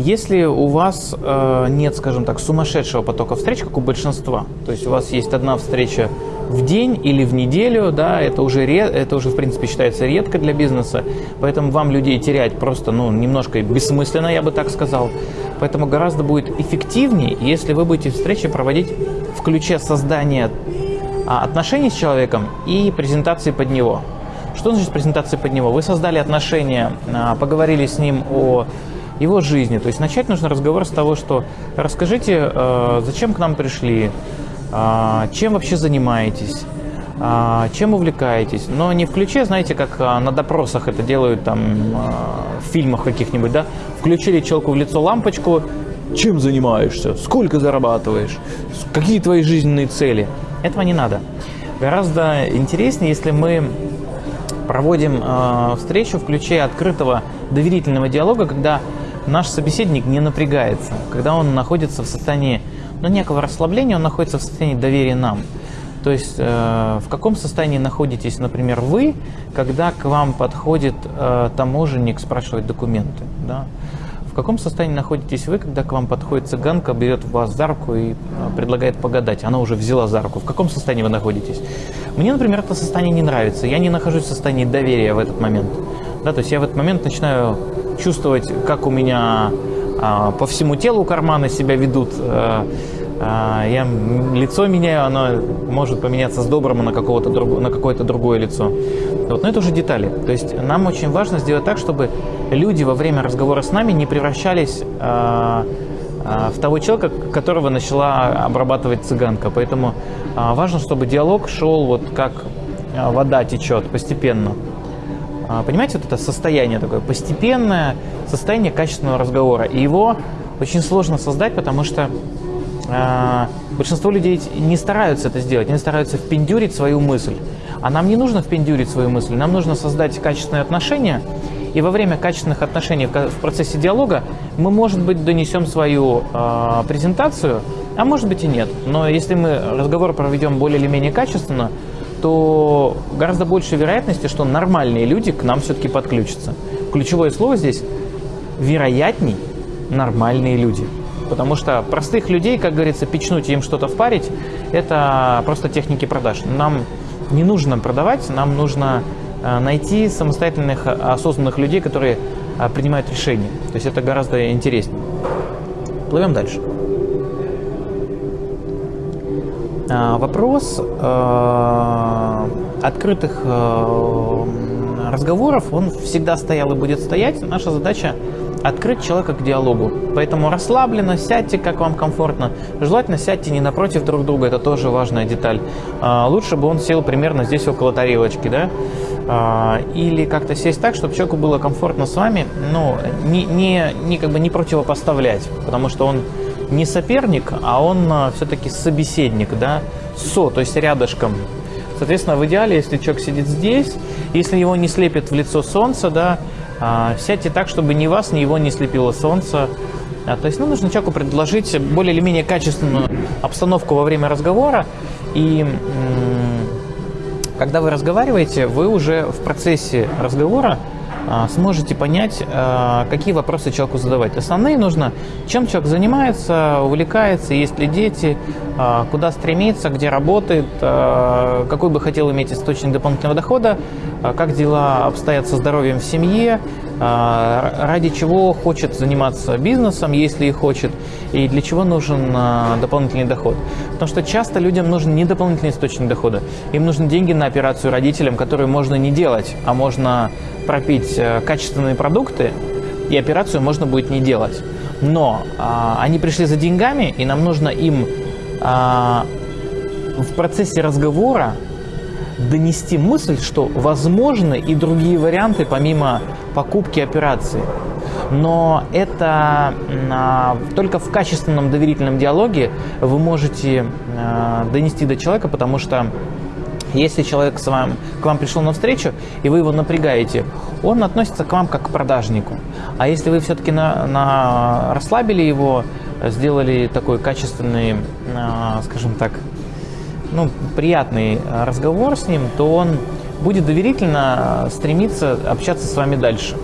Если у вас э, нет, скажем так, сумасшедшего потока встреч, как у большинства, то есть у вас есть одна встреча в день или в неделю, да, это уже, это уже в принципе считается редко для бизнеса, поэтому вам людей терять просто, ну, немножко бессмысленно, я бы так сказал. Поэтому гораздо будет эффективнее, если вы будете встречи проводить в ключе создания а, отношений с человеком и презентации под него. Что значит презентация под него? Вы создали отношения, а, поговорили с ним о его жизни. То есть начать нужно разговор с того, что расскажите, э, зачем к нам пришли, э, чем вообще занимаетесь, э, чем увлекаетесь. Но не в ключе, знаете, как на допросах это делают там в фильмах каких-нибудь, да? Включили человеку в лицо лампочку, чем занимаешься, сколько зарабатываешь, какие твои жизненные цели. Этого не надо. Гораздо интереснее, если мы проводим э, встречу в ключе открытого доверительного диалога, когда наш собеседник не напрягается, когда он находится в состоянии ну, некого расслабления, он находится в состоянии доверия нам. То есть э, в каком состоянии находитесь, например, вы, когда к вам подходит э, таможенник, спрашивает документы, да? В каком состоянии находитесь вы, когда к вам подходит цыганка, берет вас за руку и э, предлагает погадать? Она уже взяла за руку. В каком состоянии вы находитесь? Мне, например, это состояние не нравится. Я не нахожусь в состоянии доверия в этот момент. Да, то есть я в этот момент начинаю чувствовать, как у меня а, по всему телу карманы себя ведут. А, а, я лицо меняю, оно может поменяться с добрым на, какого-то на какое-то другое лицо. Вот. Но это уже детали. То есть нам очень важно сделать так, чтобы люди во время разговора с нами не превращались а, а, в того человека, которого начала обрабатывать цыганка. Поэтому а, важно, чтобы диалог шел вот как а, вода течет постепенно. А, понимаете, вот это состояние такое постепенное, состояние качественного разговора. И его очень сложно создать, потому что э, большинство людей не стараются это сделать, они стараются впендюрить свою мысль. А нам не нужно впендюрить свою мысль, нам нужно создать качественные отношения, и во время качественных отношений в процессе диалога мы, может быть, донесем свою э, презентацию, а может быть и нет. Но если мы разговор проведем более или менее качественно, то гораздо больше вероятности, что нормальные люди к нам все-таки подключатся. Ключевое слово здесь – вероятней нормальные люди. Потому что простых людей, как говорится, печнуть им что-то впарить – это просто техники продаж. Нам не нужно продавать, нам нужно э, найти самостоятельных, осознанных людей, которые э, принимают решения. То есть это гораздо интереснее. Плывем дальше. Вопрос э, открытых э, разговоров, он всегда стоял и будет стоять. Наша задача открыть человека к диалогу. Поэтому расслабленно, сядьте, как вам комфортно. Желательно сядьте не напротив друг друга, это тоже важная деталь. А, лучше бы он сел примерно здесь около тарелочки, да? А, или как-то сесть так, чтобы человеку было комфортно с вами, ну, не, не, не, как бы не противопоставлять, потому что он не соперник, а он а, все-таки собеседник, да, со, то есть рядышком. Соответственно, в идеале, если человек сидит здесь, если его не слепит в лицо солнце, да, а, сядьте так, чтобы ни вас, ни его не слепило солнце. А, то есть, ну, нужно человеку предложить более или менее качественную обстановку во время разговора. И когда вы разговариваете, вы уже в процессе разговора сможете понять, а, какие вопросы человеку задавать. Основные нужно, чем человек занимается, увлекается, есть ли дети, а, куда стремится, где работает, какой бы хотел иметь источник дополнительного дохода, как дела обстоят со здоровьем в семье, ради чего хочет заниматься бизнесом, если и хочет, и для чего нужен дополнительный доход. Потому что часто людям нужен не дополнительный источник дохода, им нужны деньги на операцию родителям, которые можно не делать, а можно пропить э, качественные продукты, и операцию можно будет не делать. Но а, они пришли за деньгами, и нам нужно им а, в процессе разговора донести мысль, что возможны и другие варианты помимо покупки операции. Но это а, только в качественном доверительном диалоге вы можете а, донести до человека, потому что если человек с вами, к вам пришел на встречу, и вы его напрягаете, он относится к вам как к продажнику. А если вы все-таки на, на, расслабили его, сделали такой качественный, а, скажем так, ну, приятный разговор с ним, то он будет доверительно стремиться общаться с вами дальше.